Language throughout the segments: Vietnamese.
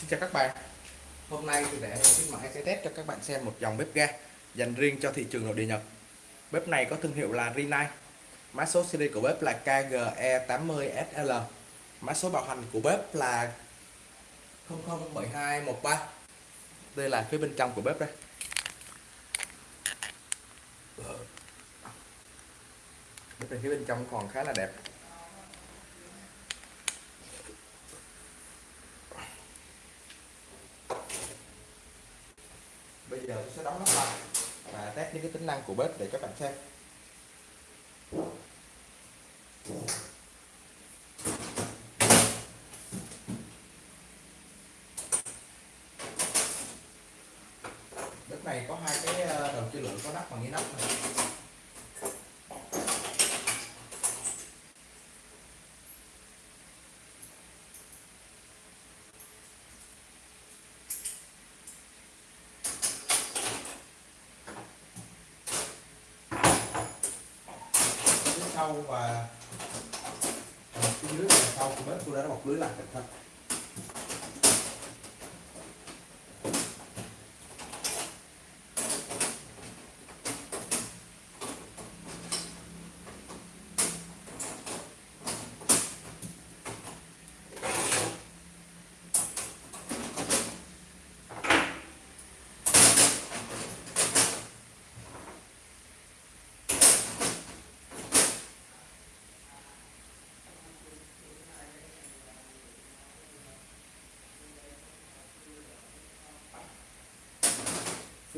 Xin chào các bạn. Hôm nay thì để xin mãi sẽ test cho các bạn xem một dòng bếp ga dành riêng cho thị trường nội địa Nhật. Bếp này có thương hiệu là Rinnai. Mã số series của bếp là KGE80SL Mã số bảo hành của bếp là 007213 Đây là phía bên trong của bếp đây. Bếp này phía bên trong còn khá là đẹp. Giờ tôi sẽ đóng nắp lại và test những cái tính năng của bếp để các bạn xem. Bếp này có hai cái ờ, đầu chia lửa có nắp bằng cái nắp này sau và phía dưới và sau của bếp tôi đã bọc lưới lại cẩn thận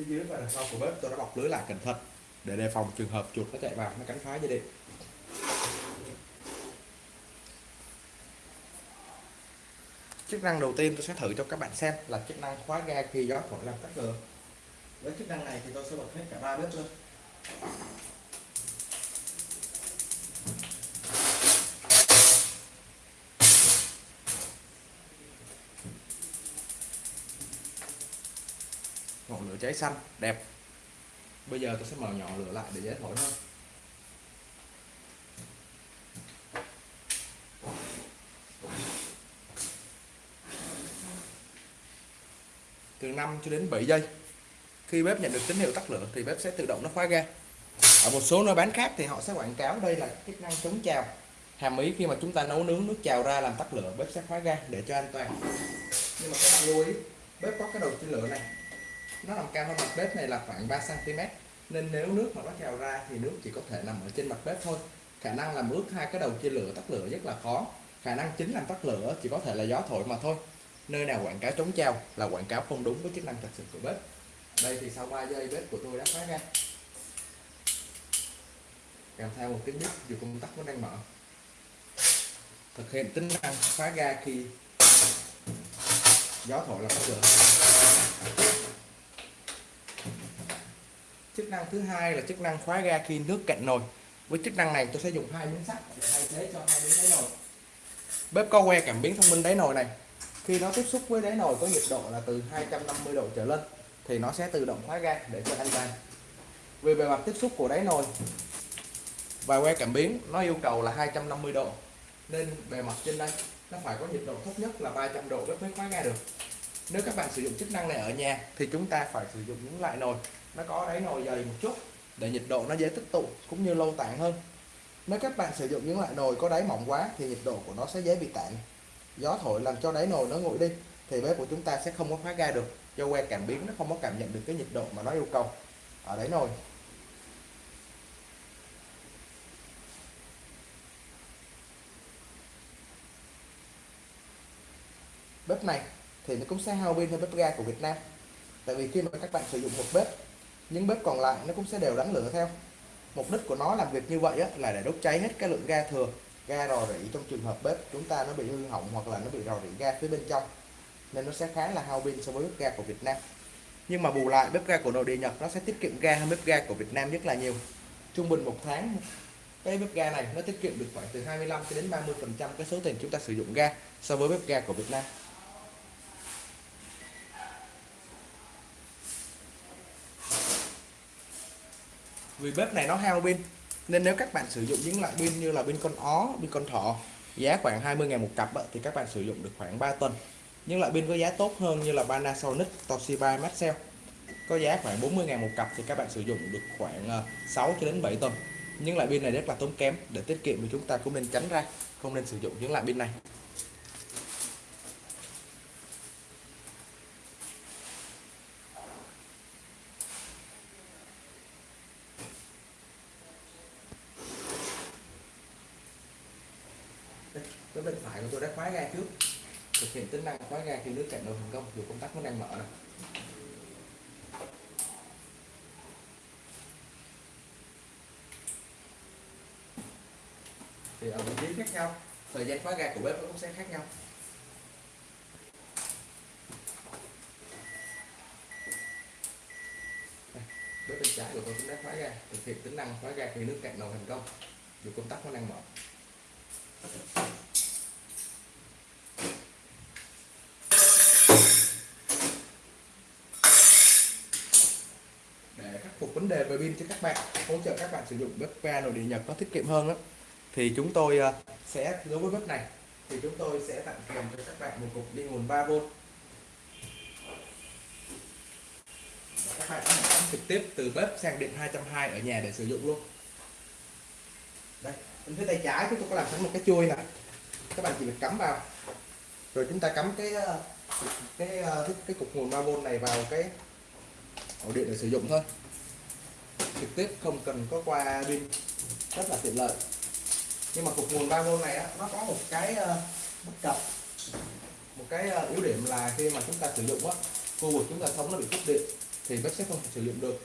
phía dưới và đằng sau của bếp, tôi đã bọc lưới lại cẩn thận để đề phòng trường hợp chuột nó chạy vào, nó cắn phá dây điện. Chức năng đầu tiên tôi sẽ thử cho các bạn xem là chức năng khóa ga khi gió thổi làm tắt lửa. Với chức năng này thì tôi sẽ bật hết cả ba bếp luôn cháy xanh, đẹp. Bây giờ tôi sẽ mở nhỏ lửa lại để dễ thổi hơn từ 5 cho đến 7 giây, khi bếp nhận được tín hiệu tắt lửa thì bếp sẽ tự động nó khóa ga. Ở một số nơi bán khác thì họ sẽ quảng cáo đây là chức năng chống trào. Hàm ý khi mà chúng ta nấu nướng nước trào ra làm tắt lửa, bếp sẽ khóa ga để cho an toàn. Nhưng mà các bạn lưu ý, bếp có cái đầu chia lửa này nó nằm cao hơn mặt bếp này là khoảng 3 cm nên nếu nước mà nó trào ra thì nước chỉ có thể nằm ở trên mặt bếp thôi. Khả năng làm ướt hai cái đầu chia lửa, tắt lửa rất là khó. Khả năng chính làm tắt lửa chỉ có thể là gió thổi mà thôi. Nơi nào quảng cáo chống trào là quảng cáo không đúng với chức năng thật sự của bếp. Đây thì sau 3 giây bếp của tôi đã khóa ra. Kèm theo một tiếng bếp dù công tắc vẫn đang mở. Thực hiện tính năng khóa ga khi gió thổi là tắt lửa chức năng thứ hai là chức năng khóa ga khi nước cạn nồi. Với chức năng này, tôi sẽ dùng hai miếng sắt để thay thế cho hai miếng đáy nồi. Bếp có que cảm biến thông minh đáy nồi này. Khi nó tiếp xúc với đáy nồi có nhiệt độ là từ 250 độ trở lên, thì nó sẽ tự động khóa ga để cho an toàn. Về bề mặt tiếp xúc của đáy nồi và que cảm biến, nó yêu cầu là 250 độ. Nên bề mặt trên đây, nó phải có nhiệt độ thấp nhất là 300 độ bếp mới khóa ga được. Nếu các bạn sử dụng chức năng này ở nhà, thì chúng ta phải sử dụng những loại nồi nó có đáy nồi dày một chút để nhiệt độ nó dễ tích tụ cũng như lâu tản hơn. Nếu các bạn sử dụng những loại nồi có đáy mỏng quá thì nhiệt độ của nó sẽ dễ bị tản. Gió thổi làm cho đáy nồi nó nguội đi thì bếp của chúng ta sẽ không có khóa ga được. Do que cảm biến nó không có cảm nhận được cái nhiệt độ mà nó yêu cầu ở đáy nồi. Bếp này thì nó cũng sẽ hao pin hơn bếp ga của Việt Nam. Tại vì khi mà các bạn sử dụng một bếp những bếp còn lại nó cũng sẽ đều đánh lửa theo. Mục đích của nó làm việc như vậy á, là để đốt cháy hết cái lượng ga thừa ga rò rỉ trong trường hợp bếp chúng ta nó bị hư hỏng hoặc là nó bị rò rỉ ga phía bên trong nên nó sẽ khá là hao pin so với bếp ga của Việt Nam. Nhưng mà bù lại bếp ga của nội địa Nhật nó sẽ tiết kiệm ga hơn bếp ga của Việt Nam rất là nhiều. Trung bình một tháng cái bếp ga này nó tiết kiệm được khoảng từ 25 cho đến 30 phần trăm cái số tiền chúng ta sử dụng ga so với bếp ga của Việt Nam. Vì bếp này nó hao pin nên nếu các bạn sử dụng những loại pin như là pin con ó pin con thỏ giá khoảng 20.000 một cặp thì các bạn sử dụng được khoảng 3 tuần. Những loại pin có giá tốt hơn như là Panasonic, Toshiba, Maxell có giá khoảng 40 ngàn một cặp thì các bạn sử dụng được khoảng ờ, 6 cho đến 7 tuần. Những loại pin này rất là tốn kém để tiết kiệm thì chúng ta cũng nên tránh ra không nên sử dụng những loại pin này cái bên phải của tôi đã khóa ga trước thực hiện tính năng khóa ra khi nước cạn đầu thành công, dù công tắc vẫn đang mở này thì ở vị trí khác nhau. Thời gian khóa ga của bếp cũng sẽ khác nhau. Bếp bên trái của tôi cũng đã khóa ga, thực hiện tính năng khóa ga khi nước cạn nồi thành công, dù công tắc vẫn đang mở. Vấn đề về pin cho các bạn hỗ trợ các bạn sử dụng bếp ga nội địa nhật có tiết kiệm hơn đó thì chúng tôi à, sẽ đối với bếp này thì chúng tôi sẽ tặng kèm cho các bạn một cục đi nguồn 3V các bạn có thể cắm trực tiếp từ bếp sang điện 220 ở nhà để sử dụng luôn. Đây bên phía tay trái chúng tôi có làm sẵn một cái chui này các bạn chỉ việc cắm vào. Rồi chúng ta cắm cái à, cái à, cái, cái cục nguồn 3V này vào cái ổ điện để sử dụng thôi trực tiếp không cần có qua pin. Rất là tiện lợi. Nhưng mà cục nguồn 3V này á, nó có một cái uh, bất cập. Một cái uh, yếu điểm là khi mà chúng ta sử dụng á khu vực chúng ta sống nó bị cúp điện thì bếp sẽ không thể sử dụng được.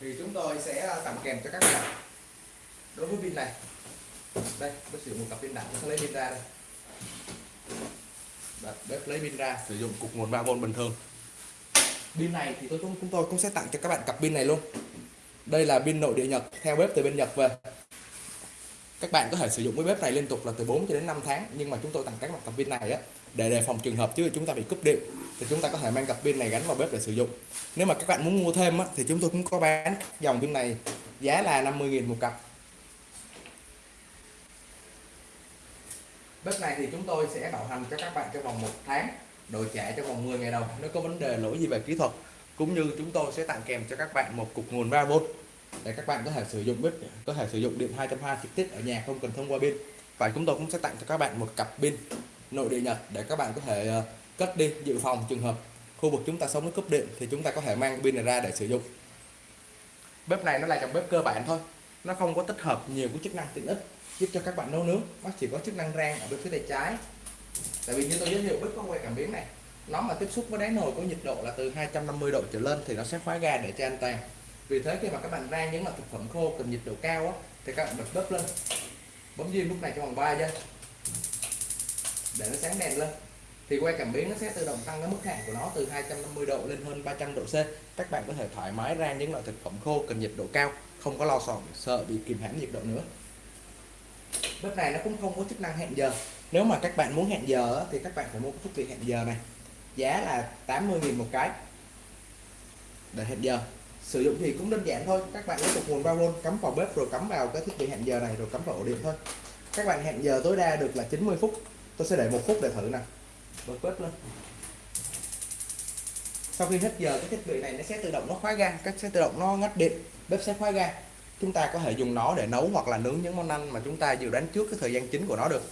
Thì chúng tôi sẽ ờ, tặng kèm cho các bạn đối với pin này. Đây bếp sử dụng một cặp pin đặt sẽ lấy pin ra đây. Đặt bếp lấy pin ra. Sử dụng cục nguồn 3V bình thường pin này thì tôi chúng tôi cũng sẽ tặng cho các bạn cặp pin này luôn. Đây là pin nội địa Nhật theo bếp từ bên Nhật về. Các bạn có thể sử dụng cái bếp này liên tục là từ 4 cho đến 5 tháng nhưng mà chúng tôi tặng các mặt cặp pin này á để đề phòng trường hợp chứ chúng ta bị cúp điện thì chúng ta có thể mang cặp pin này gắn vào bếp để sử dụng. Nếu mà các bạn muốn mua thêm á, thì chúng tôi cũng có bán dòng pin này giá là 50.000 một cặp. Bếp này thì chúng tôi sẽ bảo hành cho các bạn trong vòng một tháng đổi trả trong vòng 10 ngày đầu nếu có vấn đề lỗi gì về kỹ thuật, cũng như chúng tôi sẽ tặng kèm cho các bạn một cục nguồn 3V để các bạn có thể sử dụng bếp, có thể sử dụng điện 220 trực tiếp ở nhà, không cần thông qua pin. Và chúng tôi cũng sẽ tặng cho các bạn một cặp pin nội địa Nhật để các bạn có thể ờ, cất đi, dự phòng trường hợp khu vực chúng ta sống nó cúp điện thì chúng ta có thể mang pin này ra để sử dụng. Bếp này nó là dòng bếp cơ bản thôi, nó không có tích hợp nhiều cái chức năng tiện ích giúp cho các bạn nấu nướng, nó chỉ có chức năng rang ở bên phía tay trái tại vì như tôi giới thiệu bếp có que cảm biến này nó mà tiếp xúc với đáy nồi có nhiệt độ là từ 250 độ trở lên thì nó sẽ khóa ga để cho an toàn. Vì thế khi mà các bạn rang những loại thực phẩm khô cần nhiệt độ cao á, thì các bạn bật bếp lên. Bấm diêm lúc này trong vòng 3 giây. Để nó sáng đèn lên. Thì que cảm biến nó sẽ tự động tăng cái mức hạn của nó từ 250 độ lên hơn 300 độ C. Các bạn có thể thoải mái rang những loại thực phẩm khô cần nhiệt độ cao không có lo sợ sợ bị kìm hãm nhiệt độ nữa. Bếp này nó cũng không có chức năng hẹn giờ nếu mà các bạn muốn hẹn giờ thì các bạn phải mua cái thiết bị hẹn giờ này. Giá là 80.000 một cái. Để hẹn giờ. Sử dụng thì cũng đơn giản thôi. Các bạn lấy một nguồn 3V cắm vào bếp rồi cắm vào cái thiết bị hẹn giờ này rồi cắm vào ổ điện thôi. Các bạn hẹn giờ tối đa được là 90 phút. Tôi sẽ để một phút để thử nè. Bật bếp lên. Sau khi hết giờ, cái thiết bị này nó sẽ tự động nó khóa ga các sẽ tự động nó ngắt điện. Bếp sẽ khóa ga. Chúng ta có thể dùng nó để nấu hoặc là nướng những món ăn mà chúng ta dự đoán trước cái thời gian chính của nó được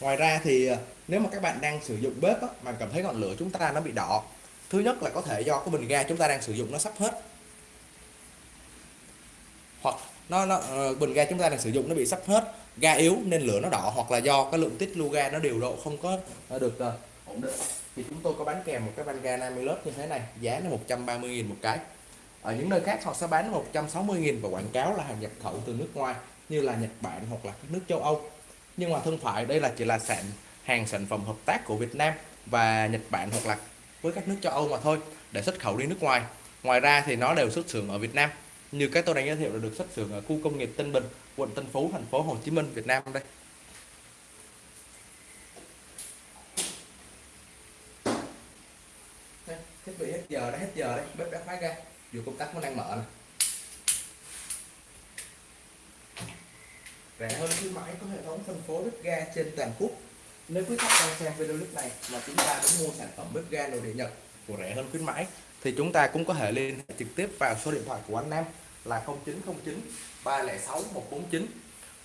ngoài ra thì ờ, nếu mà các bạn đang sử dụng bếp á, mà cảm thấy ngọn lửa chúng ta nó bị đỏ thứ nhất là có thể do cái bình ga chúng ta đang sử dụng nó sắp hết. Hoặc nó, nó ờ, bình ga chúng ta đang sử dụng nó bị sắp hết ga yếu nên lửa nó đỏ hoặc là do cái lượng tích lưu ga nó điều độ không có ờ, được uh, ổn định. Thì chúng tôi có bán kèm một cái van ga 50 lớp như thế này giá nó 130.000 một cái. Ở những nơi khác họ sẽ bán 160.000 và quảng cáo là hàng nhập khẩu từ nước ngoài như là Nhật Bản hoặc là các nước châu Âu nhưng mà thân phải, đây là chỉ là sản, hàng sản phẩm hợp tác của Việt Nam và Nhật Bản hoặc là với các nước châu Âu mà thôi, để xuất khẩu đi nước ngoài. Ngoài ra thì nó đều xuất xưởng ở Việt Nam. Như cái tôi đang giới thiệu là được xuất xưởng ở khu công nghiệp Tân Bình, quận Tân Phú, thành phố Hồ Chí Minh, Việt Nam đây. Thiết bị hết giờ đấy hết giờ đấy, bếp đã khóa ra dù công tắc nó đang mở này rẻ hơn khuyến mãi có hệ thống phân phối bếp ga trên toàn quốc. Nếu quý khách đang xem video clip này mà chúng ta muốn mua sản phẩm bếp ga nội địa Nhật của rẻ hơn khuyến mãi thì chúng ta cũng có thể liên hệ trực tiếp vào số điện thoại của anh Nam là 0909 306 149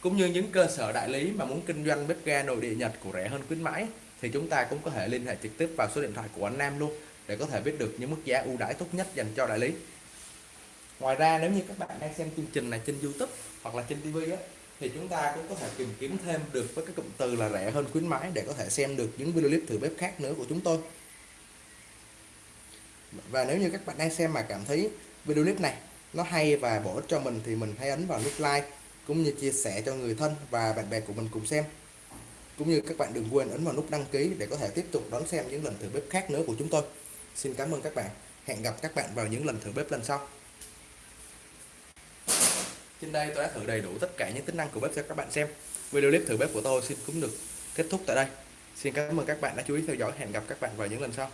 cũng như những cơ sở đại lý mà muốn kinh doanh bếp ga nội địa Nhật của rẻ hơn khuyến mãi thì chúng ta cũng có thể liên hệ trực tiếp vào số điện thoại của anh Nam luôn để có thể biết được những mức giá ưu đãi tốt nhất dành cho đại lý. Ngoài ra nếu như các bạn đang xem chương trình này trên YouTube hoặc là trên TV á, thì chúng ta cũng có thể tìm kiếm thêm được với cái cụm từ là rẻ hơn khuyến mãi để có thể xem được những video clip thử bếp khác nữa của chúng tôi. Và nếu như các bạn đang xem mà cảm thấy video clip này nó hay và bổ ích cho mình thì mình hãy ấn vào nút like cũng như chia sẻ cho người thân và bạn bè của mình cùng xem. Cũng như các bạn đừng quên ấn vào nút đăng ký để có thể tiếp tục đón xem những lần thử bếp khác nữa của chúng tôi. Xin cảm ơn các bạn. Hẹn gặp các bạn vào những lần thử bếp lần sau trên đây tôi đã thử đầy đủ tất cả những tính năng của bếp cho các bạn xem. Video clip thử bếp của tôi xin cũng được kết thúc tại đây. Xin cảm ơn các bạn đã chú ý theo dõi. Hẹn gặp các bạn vào những lần sau.